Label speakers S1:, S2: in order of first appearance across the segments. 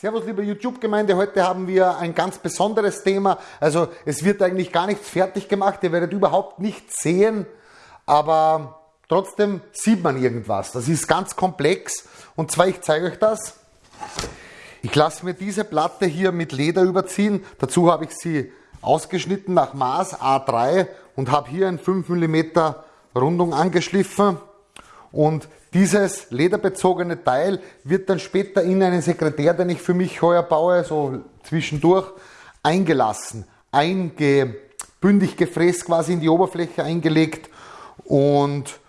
S1: Servus liebe YouTube-Gemeinde, heute haben wir ein ganz besonderes Thema. Also es wird eigentlich gar nichts fertig gemacht, ihr werdet überhaupt nichts sehen, aber trotzdem sieht man irgendwas. Das ist ganz komplex und zwar, ich zeige euch das. Ich lasse mir diese Platte hier mit Leder überziehen. Dazu habe ich sie ausgeschnitten nach Maß A3 und habe hier ein 5 mm Rundung angeschliffen. Und dieses lederbezogene Teil wird dann später in einen Sekretär, den ich für mich heuer baue, so zwischendurch, eingelassen, eingebündig gefräst quasi in die Oberfläche eingelegt. Und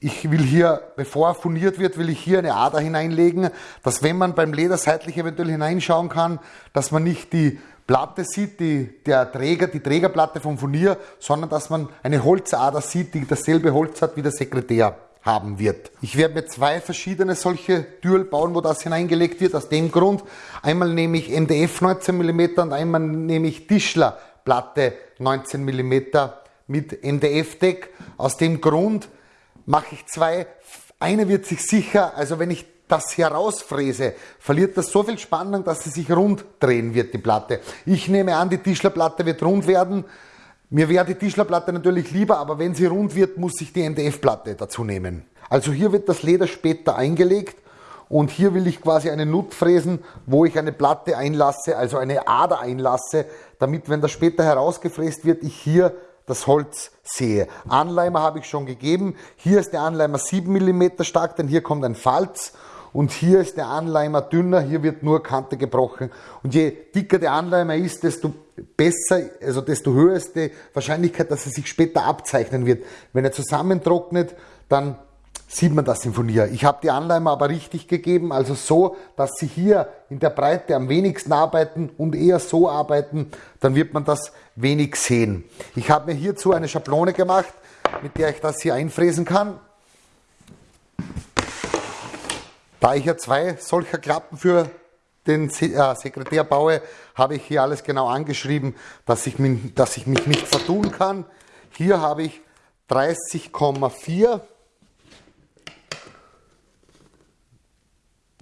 S1: ich will hier, bevor er funiert wird, will ich hier eine Ader hineinlegen, dass wenn man beim Leder seitlich eventuell hineinschauen kann, dass man nicht die Platte sieht, die, der Träger, die Trägerplatte vom Furnier, sondern dass man eine Holzader sieht, die dasselbe Holz hat wie der Sekretär haben wird. Ich werde mir zwei verschiedene solche Türl bauen, wo das hineingelegt wird, aus dem Grund. Einmal nehme ich MDF 19 mm und einmal nehme ich Tischler Platte 19 mm mit MDF-Deck. Aus dem Grund mache ich zwei. Eine wird sich sicher, also wenn ich das herausfräse, verliert das so viel Spannung, dass sie sich rund drehen wird, die Platte. Ich nehme an, die Tischlerplatte wird rund werden. Mir wäre die Tischlerplatte natürlich lieber, aber wenn sie rund wird, muss ich die MDF-Platte dazu nehmen. Also hier wird das Leder später eingelegt und hier will ich quasi eine Nut fräsen, wo ich eine Platte einlasse, also eine Ader einlasse, damit, wenn das später herausgefräst wird, ich hier das Holz sehe. Anleimer habe ich schon gegeben. Hier ist der Anleimer 7 mm stark, denn hier kommt ein Falz. Und hier ist der Anleimer dünner, hier wird nur Kante gebrochen. Und je dicker der Anleimer ist, desto besser, also desto höher ist die Wahrscheinlichkeit, dass er sich später abzeichnen wird. Wenn er zusammentrocknet, dann sieht man das im Furnier. Ich habe die Anleimer aber richtig gegeben, also so, dass sie hier in der Breite am wenigsten arbeiten und eher so arbeiten, dann wird man das wenig sehen. Ich habe mir hierzu eine Schablone gemacht, mit der ich das hier einfräsen kann. Da ich ja zwei solcher Klappen für den äh, Sekretär baue, habe ich hier alles genau angeschrieben, dass ich, mich, dass ich mich nicht vertun kann. Hier habe ich 30,4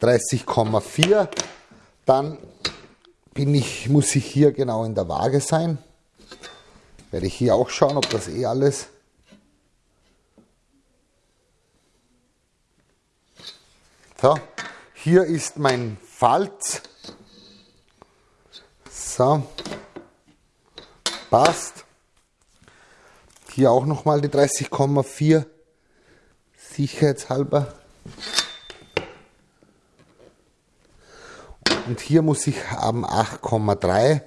S1: 30,4. Dann bin ich, muss ich hier genau in der Waage sein. Werde ich hier auch schauen, ob das eh alles So, hier ist mein Falz. So, passt. Hier auch nochmal die 30,4 sicherheitshalber. Und hier muss ich haben 8,3.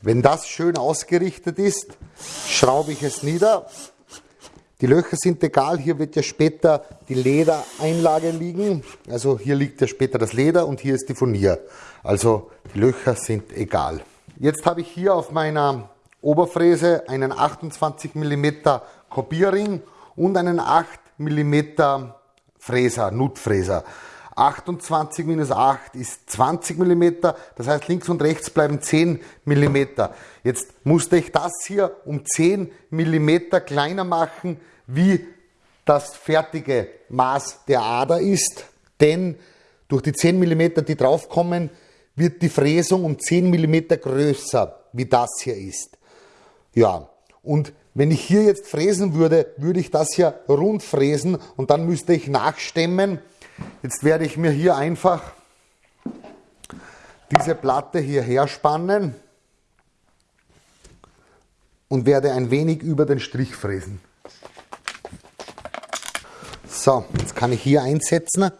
S1: Wenn das schön ausgerichtet ist, schraube ich es nieder. Die Löcher sind egal, hier wird ja später die Ledereinlage liegen. Also hier liegt ja später das Leder und hier ist die Furnier. Also die Löcher sind egal. Jetzt habe ich hier auf meiner Oberfräse einen 28 mm Kopierring und einen 8 mm Fräser, Nutfräser. 28 minus 8 ist 20 mm, das heißt links und rechts bleiben 10 mm. Jetzt musste ich das hier um 10 mm kleiner machen, wie das fertige Maß der Ader ist, denn durch die 10 mm, die draufkommen, wird die Fräsung um 10 mm größer, wie das hier ist. Ja, und wenn ich hier jetzt fräsen würde, würde ich das hier rund fräsen und dann müsste ich nachstemmen. Jetzt werde ich mir hier einfach diese Platte hierher spannen und werde ein wenig über den Strich fräsen. So, jetzt kann ich hier einsetzen.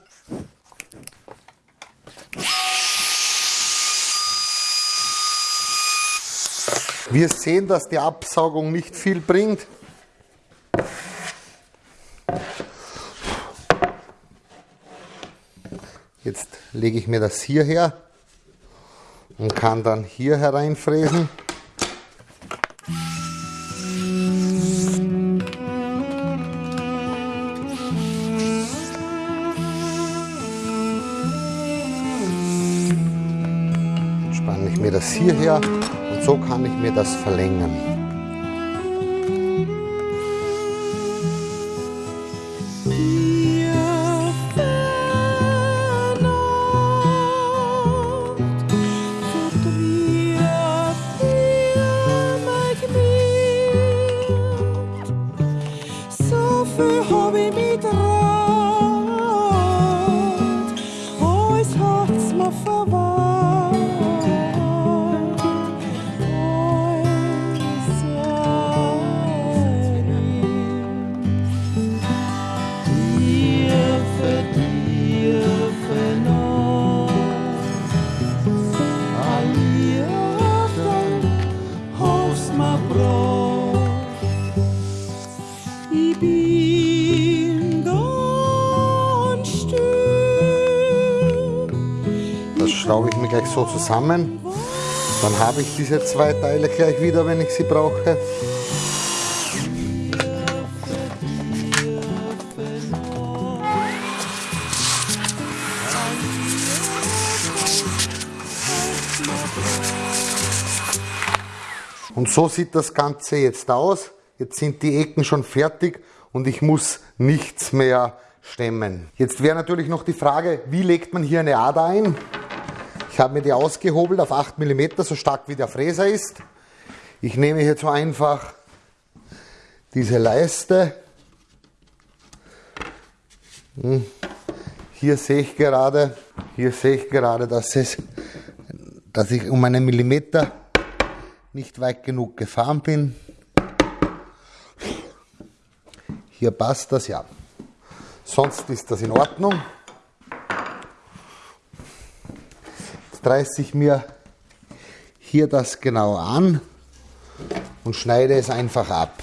S1: Wir sehen, dass die Absaugung nicht viel bringt. Jetzt lege ich mir das hier her und kann dann hier hereinfräsen. Spanne ich mir das hierher
S2: so kann ich mir das verlängern. Schraube ich mir gleich so zusammen. Dann habe ich diese zwei Teile gleich wieder, wenn ich sie brauche. Und so sieht das Ganze jetzt aus. Jetzt sind die Ecken schon fertig und ich muss nichts mehr stemmen. Jetzt wäre natürlich noch die Frage, wie legt man hier eine Ader ein? Ich habe mir die ausgehobelt auf 8 mm, so stark wie der Fräser ist. Ich nehme hier so einfach diese Leiste. Hm. Hier sehe ich gerade, hier sehe ich gerade, dass, es, dass ich um einen Millimeter nicht weit genug gefahren bin. Hier passt das ja. Sonst ist das in Ordnung. Jetzt reiße ich mir hier das genau an und schneide es einfach ab.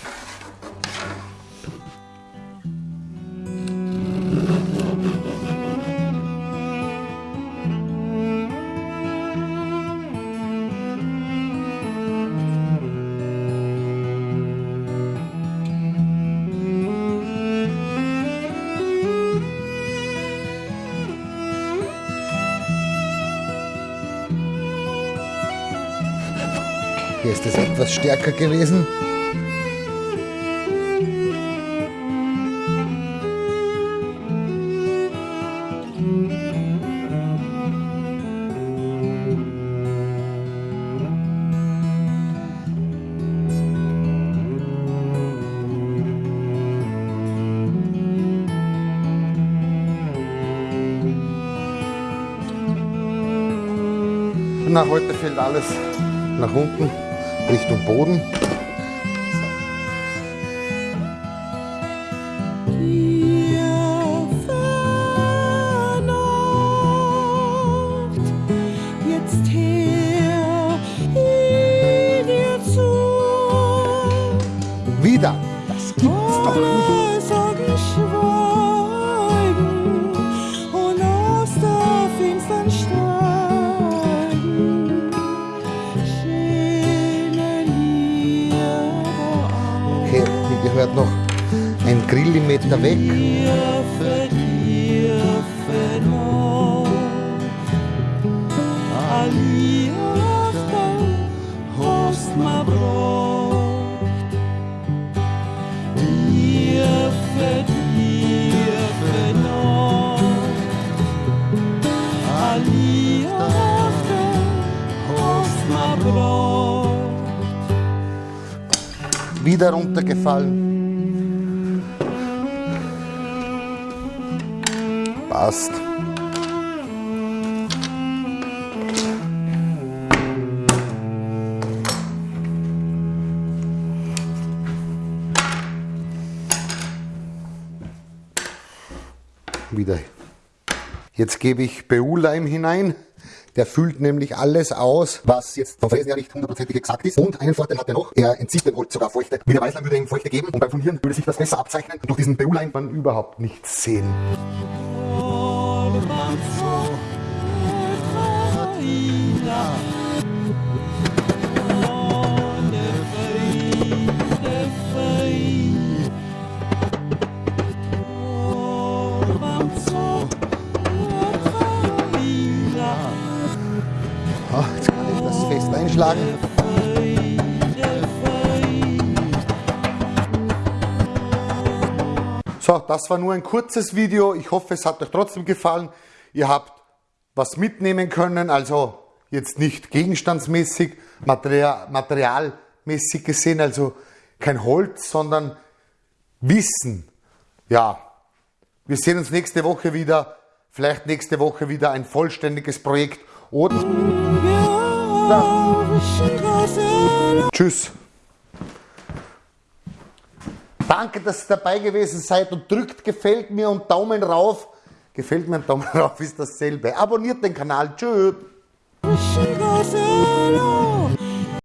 S2: Hier ist es etwas stärker gewesen. Na, heute fällt alles nach unten. Richtung Boden. Gehört noch ein Grillimeter weg. Wieder runtergefallen. Passt. Wieder. Jetzt gebe ich BU-Leim hinein. Der füllt nämlich alles aus, was jetzt vom Fräsen her nicht hundertprozentig exakt ist. Und einen Vorteil hat er noch, er entzieht dem Holz sogar Feuchte. Wie der Weißleim würde ihm Feuchte geben und beim Folieren würde sich das besser abzeichnen. Und durch diesen BU-Leim man überhaupt nichts sehen. Oh, jetzt kann ich
S1: So, das war nur ein kurzes Video. Ich hoffe, es hat euch trotzdem gefallen. Ihr habt was mitnehmen können, also jetzt nicht gegenstandsmäßig, Material, materialmäßig gesehen, also kein Holz, sondern Wissen. Ja, wir sehen uns nächste Woche wieder. Vielleicht nächste Woche wieder ein vollständiges Projekt. Oder. Tschüss. Danke, dass ihr dabei gewesen seid und drückt gefällt mir und Daumen rauf. Gefällt mir und Daumen rauf ist dasselbe. Abonniert den Kanal. Tschüss.